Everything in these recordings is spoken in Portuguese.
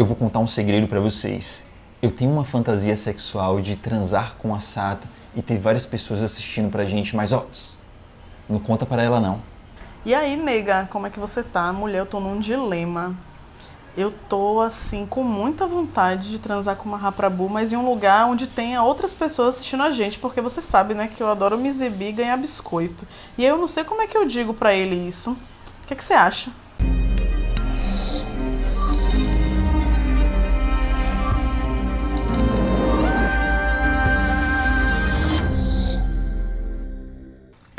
Eu vou contar um segredo para vocês. Eu tenho uma fantasia sexual de transar com a Sata e ter várias pessoas assistindo pra gente, mas ó, não conta para ela não. E aí, nega, como é que você tá? Mulher, eu tô num dilema. Eu tô, assim, com muita vontade de transar com uma raprabu, mas em um lugar onde tenha outras pessoas assistindo a gente, porque você sabe, né, que eu adoro me exibir e ganhar biscoito. E eu não sei como é que eu digo pra ele isso. O que, é que você acha?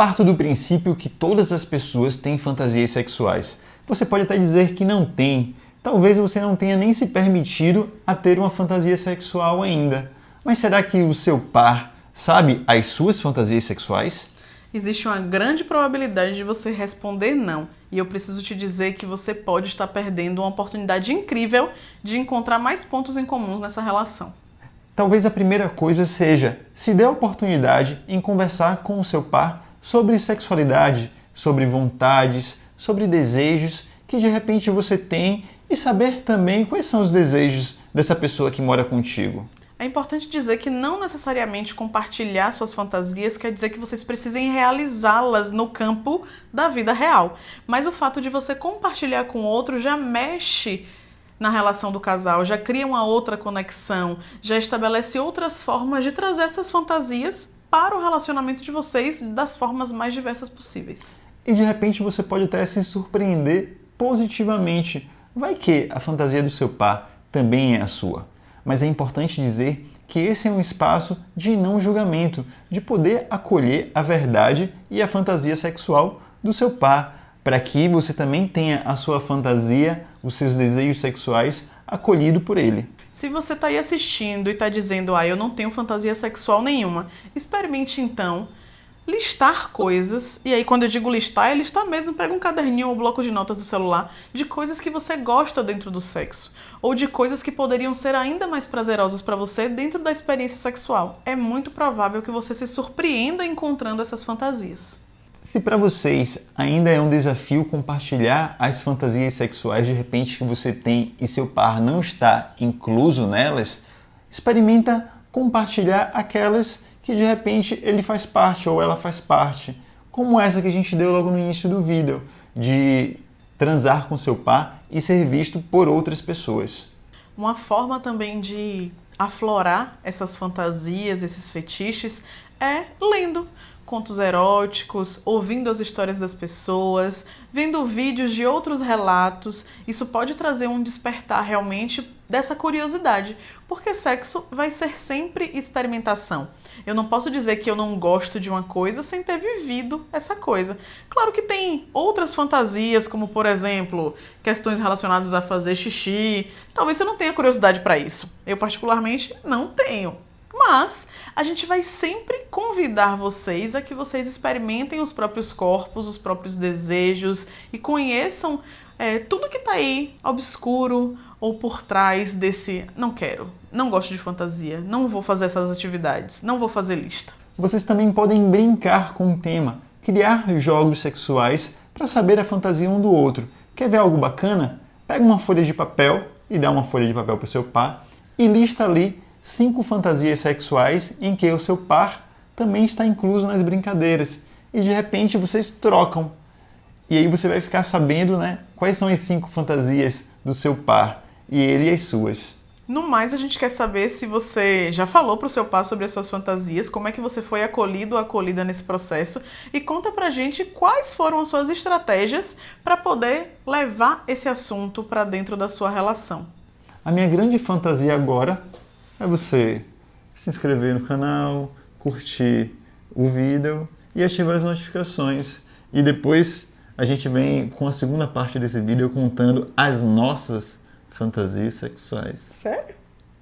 Parto do princípio que todas as pessoas têm fantasias sexuais. Você pode até dizer que não tem. Talvez você não tenha nem se permitido a ter uma fantasia sexual ainda. Mas será que o seu par sabe as suas fantasias sexuais? Existe uma grande probabilidade de você responder não. E eu preciso te dizer que você pode estar perdendo uma oportunidade incrível de encontrar mais pontos em comuns nessa relação. Talvez a primeira coisa seja se dê a oportunidade em conversar com o seu par sobre sexualidade, sobre vontades, sobre desejos que de repente você tem e saber também quais são os desejos dessa pessoa que mora contigo. É importante dizer que não necessariamente compartilhar suas fantasias quer dizer que vocês precisem realizá-las no campo da vida real. Mas o fato de você compartilhar com outro já mexe na relação do casal, já cria uma outra conexão, já estabelece outras formas de trazer essas fantasias para o relacionamento de vocês das formas mais diversas possíveis. E de repente você pode até se surpreender positivamente. Vai que a fantasia do seu par também é a sua. Mas é importante dizer que esse é um espaço de não julgamento, de poder acolher a verdade e a fantasia sexual do seu par, para que você também tenha a sua fantasia, os seus desejos sexuais acolhido por ele. Se você está aí assistindo e está dizendo, ah, eu não tenho fantasia sexual nenhuma, experimente então listar coisas, e aí quando eu digo listar, é listar mesmo, pega um caderninho ou um bloco de notas do celular de coisas que você gosta dentro do sexo, ou de coisas que poderiam ser ainda mais prazerosas para você dentro da experiência sexual. É muito provável que você se surpreenda encontrando essas fantasias. Se para vocês ainda é um desafio compartilhar as fantasias sexuais de repente que você tem e seu par não está incluso nelas, experimenta compartilhar aquelas que de repente ele faz parte ou ela faz parte, como essa que a gente deu logo no início do vídeo, de transar com seu par e ser visto por outras pessoas. Uma forma também de aflorar essas fantasias, esses fetiches, é lendo contos eróticos, ouvindo as histórias das pessoas, vendo vídeos de outros relatos. Isso pode trazer um despertar realmente dessa curiosidade, porque sexo vai ser sempre experimentação. Eu não posso dizer que eu não gosto de uma coisa sem ter vivido essa coisa. Claro que tem outras fantasias, como por exemplo, questões relacionadas a fazer xixi. Talvez você não tenha curiosidade para isso. Eu particularmente não tenho. Mas a gente vai sempre convidar vocês a que vocês experimentem os próprios corpos, os próprios desejos e conheçam é, tudo que está aí obscuro ou por trás desse não quero, não gosto de fantasia, não vou fazer essas atividades, não vou fazer lista. Vocês também podem brincar com o tema, criar jogos sexuais para saber a fantasia um do outro. Quer ver algo bacana? Pega uma folha de papel e dá uma folha de papel para o seu par e lista ali cinco fantasias sexuais em que o seu par também está incluso nas brincadeiras. E de repente vocês trocam. E aí você vai ficar sabendo né, quais são as cinco fantasias do seu par e ele as suas. No mais, a gente quer saber se você já falou para o seu par sobre as suas fantasias, como é que você foi acolhido ou acolhida nesse processo e conta pra gente quais foram as suas estratégias para poder levar esse assunto para dentro da sua relação. A minha grande fantasia agora é você se inscrever no canal, curtir o vídeo e ativar as notificações. E depois a gente vem com a segunda parte desse vídeo contando as nossas fantasias sexuais. Sério?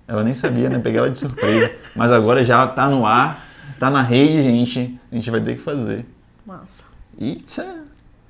Ela nem sabia, né? Peguei ela de surpresa. Mas agora já tá no ar, tá na rede, gente. A gente vai ter que fazer. Massa. E tchau.